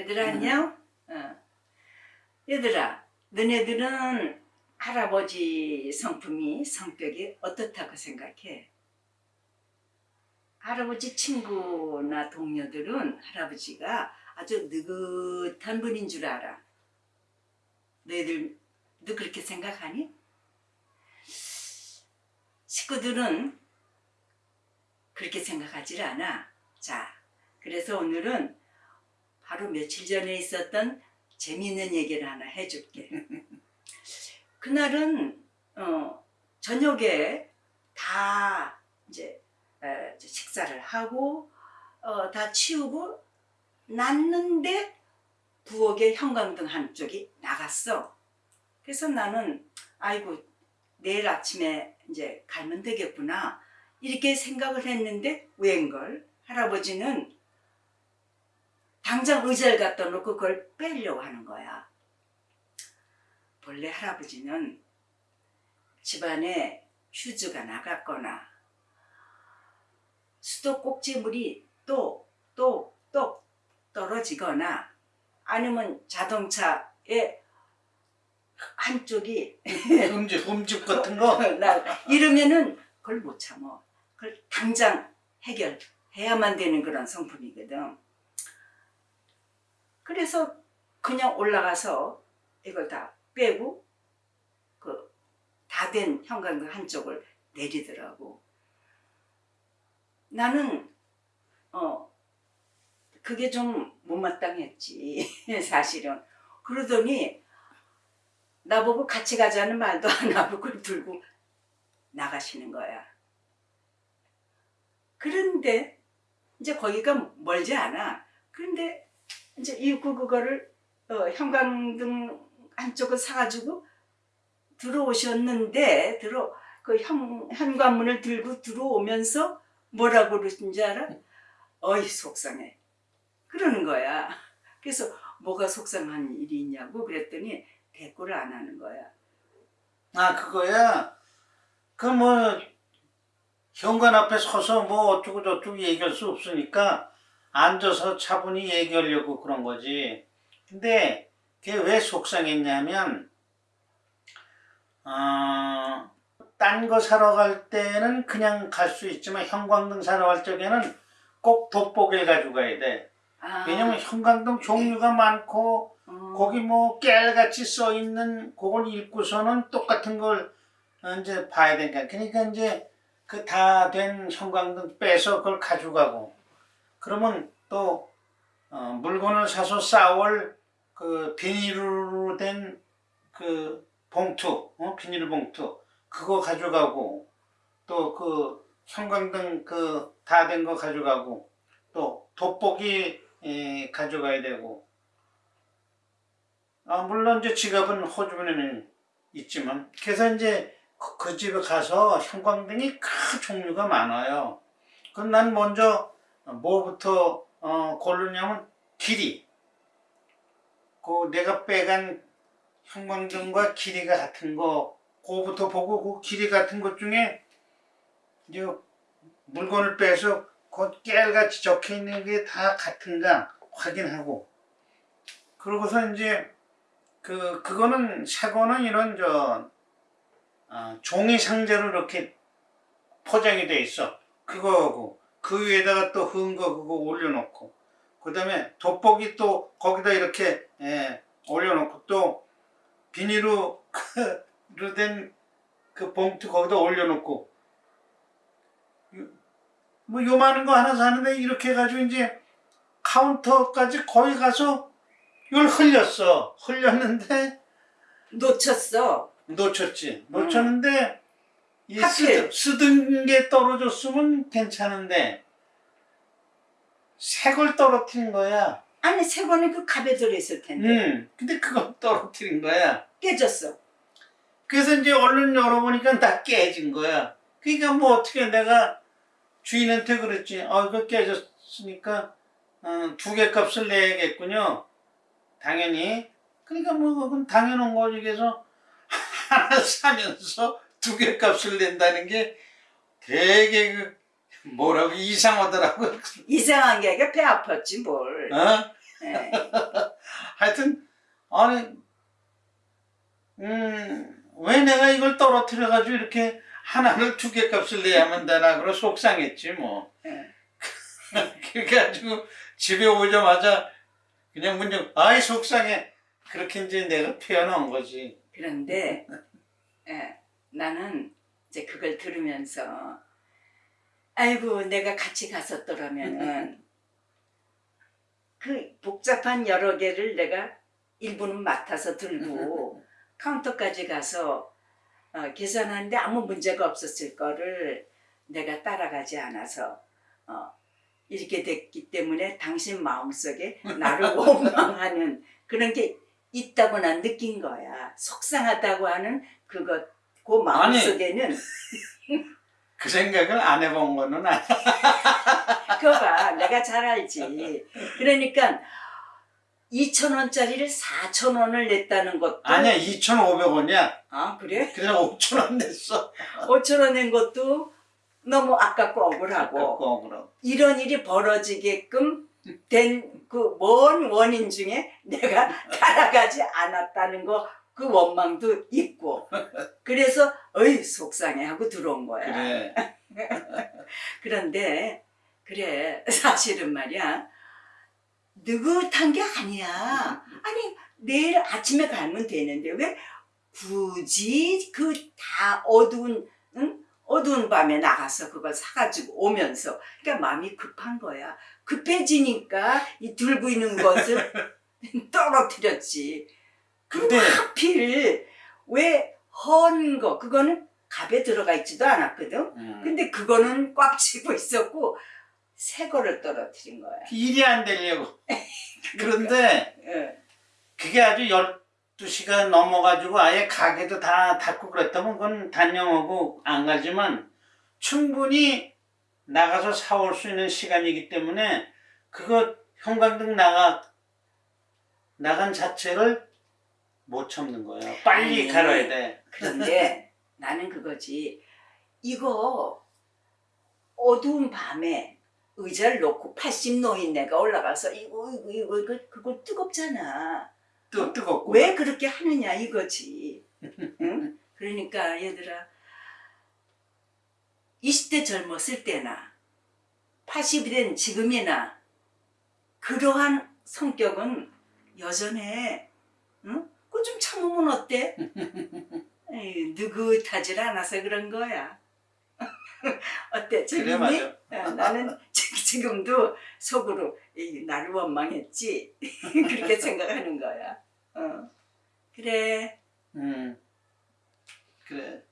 얘들아 안녕? 어. 얘들아 너네들은 할아버지 성품이 성격이 어떻다고 생각해? 할아버지 친구나 동료들은 할아버지가 아주 느긋한 분인 줄 알아. 너희들도 그렇게 생각하니? 식구들은 그렇게 생각하지 않아. 자, 그래서 오늘은 바로 며칠 전에 있었던 재미있는 얘기를 하나 해줄게. 그날은 어, 저녁에 다 이제 에, 이제 식사를 하고 어, 다 치우고 났는데 부엌에 형광등 한쪽이 나갔어. 그래서 나는 아이고 내일 아침에 이제 갈면 되겠구나 이렇게 생각을 했는데 웬걸 할아버지는 당장 의자를 갖다 놓고 그걸 빼려고 하는 거야. 본래 할아버지는 집안에 휴즈가 나갔거나 수도 꼭지물이 또또또 떨어지거나 아니면 자동차의 한쪽이 흠집, 흠집 같은 거? 나 이러면은 그걸 못 참어. 그걸 당장 해결해야만 되는 그런 성품이거든. 그래서 그냥 올라가서 이걸 다 빼고 그 다된 형광등 한쪽을 내리더라고. 나는 어 그게 좀 못마땅했지 사실은. 그러더니 나보고 같이 가자는 말도 안 하고 그걸 들고 나가시는 거야. 그런데 이제 거기가 멀지 않아. 그런데 이제 이윽고 그거를 어, 형광등 한쪽을 사가지고 들어오셨는데 들어 그 현, 현관문을 들고 들어오면서 뭐라고 그러신지 알아? 어이 속상해. 그러는 거야. 그래서 뭐가 속상한 일이 있냐고 그랬더니 대꾸를 안 하는 거야. 아, 그거야? 그 뭐, 현관 앞에 서서 뭐 어쩌고 저쩌고 얘기할 수 없으니까 앉아서 차분히 얘기하려고 그런 거지. 근데 그게 왜 속상했냐면, 어, 딴 거 사러 갈 때는 그냥 갈 수 있지만 형광등 사러 갈 적에는 꼭 돋보기를 가지고 가야 돼. 아, 왜냐면 형광등 종류가 많고 어, 거기 뭐 깨알같이 써 있는 그걸 읽고서는 똑같은 걸 어, 이제 봐야 되니까 그러니까 이제 그 다 된 형광등 빼서 그걸 가져가고 그러면 또 어, 물건을 사서 싸올 그 비닐로 된 그 봉투 어? 비닐 봉투 그거 가져가고 또 그 형광등 그 다 된 거 가져가고 또 돋보기 에, 가져가야 되고 아, 물론 이제 지갑은 호주머니는 있지만 그래서 이제 그, 그 집에 가서 형광등이 큰 종류가 많아요. 그럼 난 먼저 뭐부터 어, 고르냐면 길이. 그 내가 빼간 형광등과 길이가 같은 거 그거부터 보고 그 길이 같은 것 중에 이제 물건을 빼서 그 깨알같이 적혀 있는 게 다 같은가 확인하고 그러고서 이제 그 그거는 사고는 이런 저 어, 종이 상자로 이렇게 포장이 돼 있어. 그거하고 그 위에다가 또 흐은 거 그거 올려놓고 그 다음에 돋보기 또 거기다 이렇게 예, 올려놓고 또 비닐로 로된그 봉투 거기다 올려놓고 요- 뭐 요만한 거 하나 사는데 이렇게 해가지고 이제 카운터까지 거기 가서 이걸 흘렸어. 흘렸는데 놓쳤어. 놓쳤지. 놓쳤는데 이 하필. 쓰, 쓰던 게 떨어졌으면 괜찮은데 색을 떨어뜨린 거야. 아니 세 권은 그 갑에 들어있을 텐데 음. 근데 그걸 떨어뜨린 거야. 깨졌어. 그래서 이제 얼른 열어보니까 다 깨진 거야. 그러니까 뭐 어떻게 내가 주인한테 그랬지. 어, 이거 깨졌으니까 어, 두개 값을 내야겠군요. 당연히. 그러니까 뭐 그건 당연한 거지. 그래서 하나 사면서 두 개 값을 낸다는 게 되게 그 뭐라고 이상하더라고. 이상한 게 아니라 배 아팠지 뭘. 어? 예. 하여튼 아니 음왜 내가 이걸 떨어뜨려 가지고 이렇게 하나를 두 개 값을 내야만 되나 그러 속상했지 뭐. 예. 그래가지고 집에 오자마자 그냥 문정 아이 속상해 그렇게 이제 내가 표현한 거지. 그런데 예, 나는 이제 그걸 들으면서 아이고 내가 같이 갔었더라면은 그 복잡한 여러 개를 내가 일부는 맡아서 들고 카운터까지 가서 어, 계산하는데 아무 문제가 없었을 거를 내가 따라가지 않아서 어, 이렇게 됐기 때문에 당신 마음속에 나를 원망하는 그런 게 있다고 난 느낀 거야. 속상하다고 하는 그것, 그 마음속에는 그 생각을 안 해본 거는 아니. 그거 봐. 내가 잘 알지. 그러니까 2천 원짜리를 4천 원을 냈다는 것도 아니야 2,500원이야. 아 그래? 그래서 5,000원 냈어. 5천 원 낸 것도 너무 아깝고 억울하고 고 그럼. 이런 일이 벌어지게끔 된 그 먼 원인 중에 내가 따라가지 않았다는 거 그 원망도 있고 그래서 어이 속상해 하고 들어온 거야. 그래. 그런데 그래 사실은 말이야 느긋한 게 아니야. 아니 내일 아침에 가면 되는데 왜 굳이 그 다 어두운 응? 어두운 밤에 나가서 그걸 사가지고 오면서 그러니까 마음이 급한 거야. 급해지니까 이 들고 있는 것을 떨어뜨렸지. 근데 하필 왜 헌 거 그거는 갑에 들어가 있지도 않았거든. 음, 근데 그거는 꽉 쥐고 있었고 새 거를 떨어뜨린 거야. 일이 안 되려고. 그런데 예. 그게 아주 12시가 넘어가지고 아예 가게도 다 닫고 그랬다면 그건 단념하고 안 가지만 충분히 나가서 사올 수 있는 시간이기 때문에 그거 형광등 나가 나간 자체를 못 참는 거야. 빨리 아니. 갈아야 돼. 그런데 나는 그거지. 이거 어두운 밤에 의자를 놓고 80 노인네가 올라가서 이거 이거 이거 이거 그거 뜨겁잖아. 뜨, 뜨겁고. 왜 그렇게 하느냐 이거지. 응? 그러니까 얘들아 20대 젊었을 때나 80이 된 지금이나 그러한 성격은 여전해. 응? 그거 좀 참으면 어때? 에이, 느긋하질 않아서 그런 거야. 어때? 그래 재밌니? 맞아. 어, 나는 지- 지금도 속으로 에이, 나를 원망했지. 그렇게 생각하는 거야. 어. 그래. 음. 그래.